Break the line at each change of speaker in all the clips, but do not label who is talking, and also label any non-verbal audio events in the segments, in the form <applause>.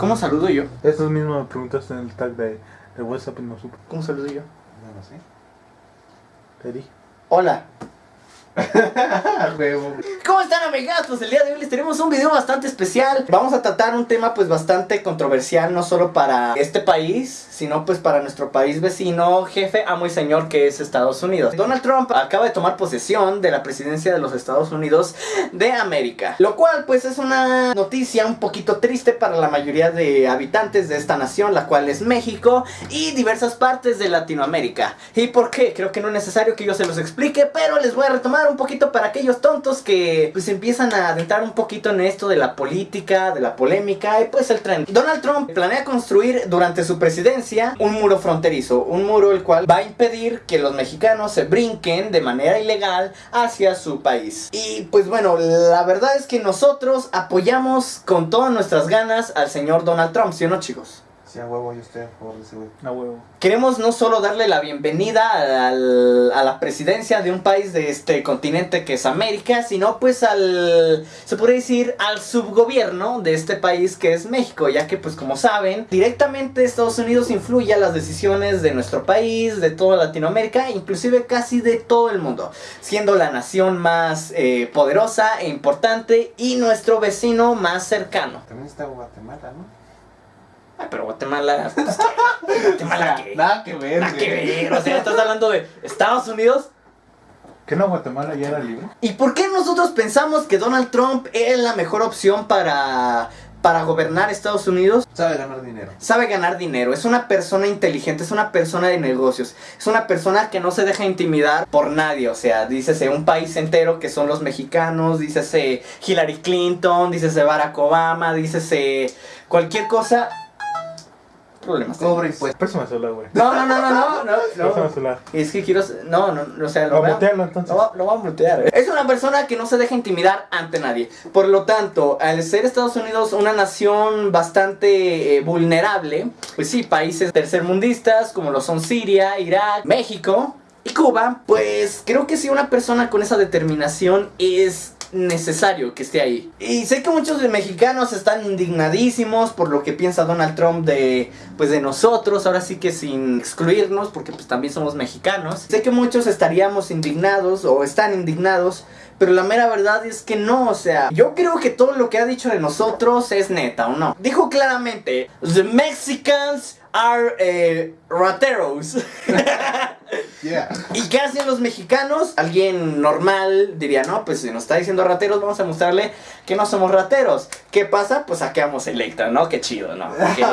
¿Cómo saludo yo?
Eso mismo me preguntaste en el tag de, de WhatsApp y no supe.
¿Cómo saludo yo?
No lo sé.
Te dije.
Hola. <laughs>
Huevo.
¿Cómo están amigas? Pues el día de hoy les tenemos un video bastante especial Vamos a tratar un tema pues bastante controversial No solo para este país, sino pues para nuestro país vecino Jefe, amo y señor que es Estados Unidos Donald Trump acaba de tomar posesión de la presidencia de los Estados Unidos de América Lo cual pues es una noticia un poquito triste para la mayoría de habitantes de esta nación La cual es México y diversas partes de Latinoamérica ¿Y por qué? Creo que no es necesario que yo se los explique Pero les voy a retomar un poquito para aquellos tontos que pues empiezan a adentrar un poquito en esto de la política, de la polémica y pues el tren. Donald Trump planea construir durante su presidencia un muro fronterizo, un muro el cual va a impedir que los mexicanos se brinquen de manera ilegal hacia su país. Y pues bueno, la verdad es que nosotros apoyamos con todas nuestras ganas al señor Donald Trump, ¿sí o no chicos?
Sí, a huevo, yo estoy a favor de ese güey.
A huevo.
Queremos no solo darle la bienvenida al- a la presidencia de un país de este continente que es América, sino pues al, se podría decir, al subgobierno de este país que es México, ya que pues como saben, directamente Estados Unidos influye a las decisiones de nuestro país, de toda Latinoamérica, inclusive casi de todo el mundo, siendo la nación más eh, poderosa e importante y nuestro vecino más cercano.
También está Guatemala, ¿no?
Pero Guatemala, pues, ¿qué? Guatemala qué?
Nada que ver,
Nada que ver, o sea, estás hablando de Estados Unidos.
¿Que no Guatemala ya era libre?
¿Y por qué nosotros pensamos que Donald Trump es la mejor opción para, para gobernar Estados Unidos?
Sabe ganar dinero.
Sabe ganar dinero, es una persona inteligente, es una persona de negocios, es una persona que no se deja intimidar por nadie, o sea, dícese un país entero que son los mexicanos, dícese Hillary Clinton, dícese Barack Obama, dícese cualquier cosa. Problemas.
Cobra impuestos.
Préstame el celular, güey.
No, no, no, no, no, no,
celular.
Es que quiero. No, no, no, o sea, lo voy a-
entonces.
Lo, vamos a mutear. Es una persona que no se deja intimidar ante nadie. Por lo tanto, al ser Estados Unidos una nación bastante eh, vulnerable, pues sí, países tercermundistas como lo son Siria, Irak, México y Cuba, pues creo que si una persona con esa determinación es necesario que esté ahí. Y sé que muchos mexicanos están indignadísimos por lo que piensa Donald Trump de pues de nosotros, ahora sí que sin excluirnos porque pues también somos mexicanos. Sé que muchos estaríamos indignados o están indignados, pero la mera verdad es que no, o sea, yo creo que todo lo que ha dicho de nosotros es neta, ¿o no? Dijo claramente, the Mexicans are eh, rateros. <laughs>
Yeah.
¿Y qué hacen los mexicanos? Alguien normal diría, no, pues si nos está diciendo rateros, vamos a mostrarle que no somos rateros. ¿Qué pasa? Pues saqueamos Electra, ¿no? Qué chido, ¿no? <laughs> Qué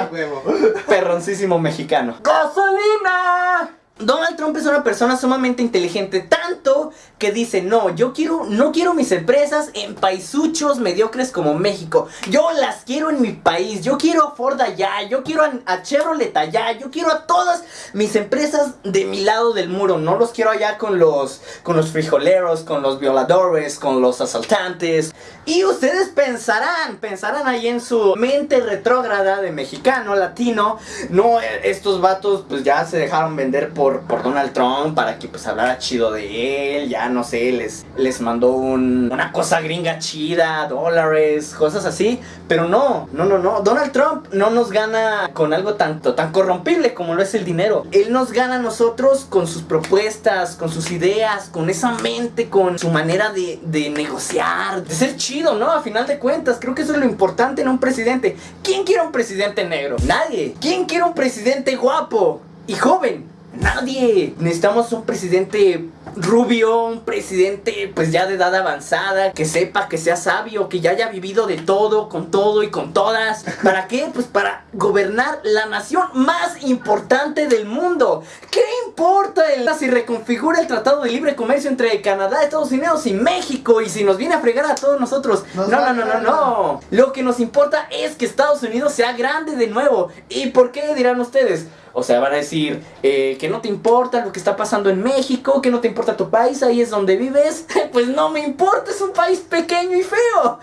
perroncísimo mexicano. ¡Gasolina! Donald Trump es una persona sumamente inteligente, tanto que dice, no, yo quiero, no quiero mis empresas en paisuchos mediocres como México. Yo las quiero en mi país, yo quiero a Ford allá, yo quiero a, a Chevrolet allá, yo quiero a todas mis empresas de mi lado del muro. No los quiero allá con los, con los frijoleros, con los violadores, con los asaltantes. Y ustedes pensarán, pensarán ahí en su mente retrógrada de mexicano, latino, no, estos vatos pues ya se dejaron vender por, por Donald Trump para que pues hablara chido de él, ya no sé, les, les mandó un- una cosa gringa chida, dólares, cosas así, pero no, no, no, no, Donald Trump no nos gana con algo tanto, tan corrompible como lo es el dinero, él nos gana a nosotros con sus propuestas, con sus ideas, con esa mente, con su manera de negociar, de ser chido, ¿no? A final de cuentas, creo que eso es lo importante en un presidente. ¿Quién quiere un presidente negro? Nadie. ¿Quién quiere un presidente guapo y joven? Nadie. Necesitamos un presidente rubio, un presidente pues ya de edad avanzada, que sepa, que sea sabio, que ya haya vivido de todo, con todo y con todas. ¿Para qué? Pues para gobernar la nación más importante del mundo. ¿Qué importa el, si reconfigura el Tratado de Libre Comercio entre Canadá, Estados Unidos y México? Y si nos viene a fregar a todos nosotros.
Nos
no, no, no, no, no. Lo que nos importa es que Estados Unidos sea grande de nuevo. ¿Y por qué dirán ustedes? O sea, van a decir eh, que no te importa lo que está pasando en México, que no te importa tu país, ahí es donde vives. <laughs> Pues no me importa, es un país pequeño y feo.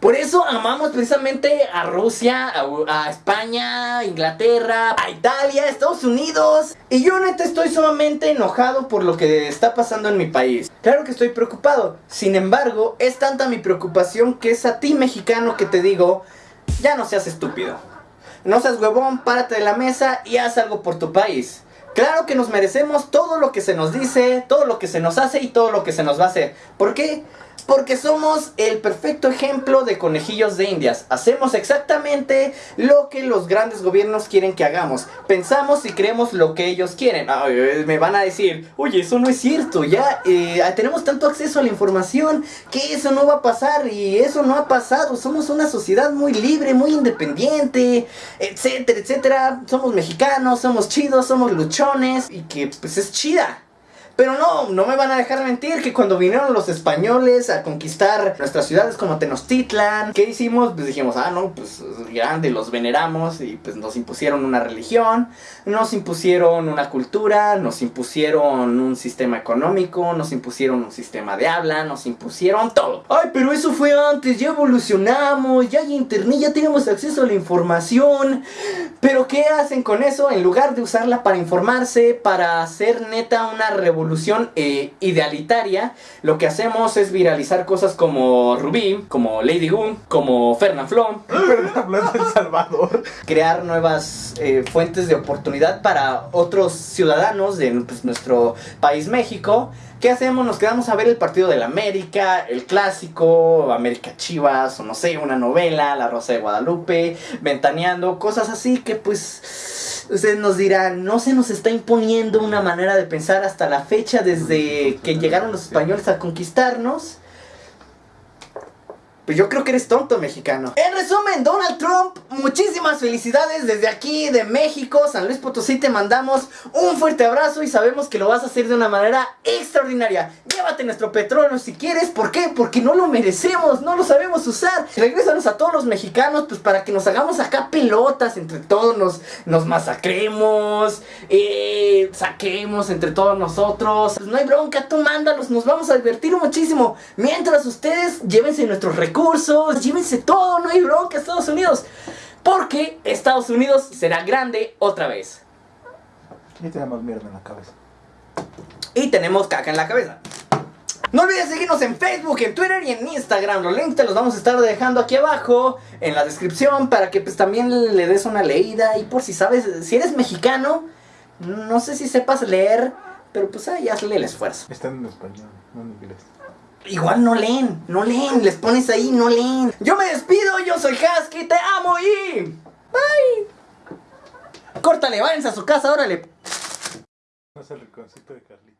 Por eso amamos precisamente a Rusia, a, a España, Inglaterra, a Italia, Estados Unidos. Y yo neta estoy sumamente enojado por lo que está pasando en mi país. Claro que estoy preocupado. Sin embargo, es tanta mi preocupación que es a ti mexicano que te digo, ya no seas estúpido. No seas huevón, párate de la mesa y haz algo por tu país. Claro que nos merecemos todo lo que se nos dice, todo lo que se nos hace y todo lo que se nos va a hacer. ¿Por qué? Porque somos el perfecto ejemplo de conejillos de indias. Hacemos exactamente lo que los grandes gobiernos quieren que hagamos. Pensamos y creemos lo que ellos quieren. Eh, me van a decir, oye, eso no es cierto. Ya eh, tenemos tanto acceso a la información que eso no va a pasar y eso no ha pasado. Somos una sociedad muy libre, muy independiente, etcétera, etcétera. Somos mexicanos, somos chidos, somos luchones y que pues es chida. Pero no, no me van a dejar mentir que cuando vinieron los españoles a conquistar nuestras ciudades como Tenochtitlan, ¿qué hicimos? Pues dijimos, ah, no, pues grande, los veneramos y pues nos impusieron una religión, nos impusieron una cultura, nos impusieron un sistema económico, nos impusieron un sistema de habla, nos impusieron todo. Ay, pero eso fue antes, ya evolucionamos, ya hay internet, ya tenemos acceso a la información. Pero ¿qué hacen con eso? En lugar de usarla para informarse, para hacer neta una revolución eh, idealitaria, lo que hacemos es viralizar cosas como Rubí, como Lady Goon, como.
Hablando <laughs> de El Salvador.
Crear nuevas eh, fuentes de oportunidad para otros ciudadanos de pues, nuestro país México. ¿Qué hacemos? Nos quedamos a ver el partido del América, el clásico, América Chivas, o no sé, una novela, La Rosa de Guadalupe, ventaneando, cosas así que pues ustedes nos dirán, no se nos está imponiendo una manera de pensar hasta la fecha desde que llegaron los españoles a conquistarnos. Pues yo creo que eres tonto, mexicano. En resumen, Donald Trump, muchísimas felicidades desde aquí, de México, San Luis Potosí, te mandamos un fuerte abrazo y sabemos que lo vas a hacer de una manera extraordinaria. Llévate nuestro petróleo si quieres, ¿por qué? Porque no lo merecemos, no lo sabemos usar. Regrésanos a todos los mexicanos, pues para que nos hagamos acá pelotas, entre todos nos, nos masacremos, eh, saquemos entre todos nosotros. Pues no hay bronca, tú mándalos, nos vamos a divertir muchísimo. Mientras ustedes llévense nuestros recursos llévense todo, no hay bronca Estados Unidos. Porque Estados Unidos será grande otra vez.
Y tenemos mierda en la cabeza.
Y tenemos caca en la cabeza. No olvides seguirnos en Facebook, en Twitter y en Instagram. Los links te los vamos a estar dejando aquí abajo en la descripción para que pues también le des una leída. Y por si sabes, si eres mexicano, no sé si sepas leer, pero pues ahí hazle el esfuerzo.
Están en español, no en inglés.
Igual no leen, no leen, les pones ahí, no leen. Yo me despido, yo soy Husky, te amo y... Bye. Córtale, váyanse a su casa, órale.
No es el de Carlita.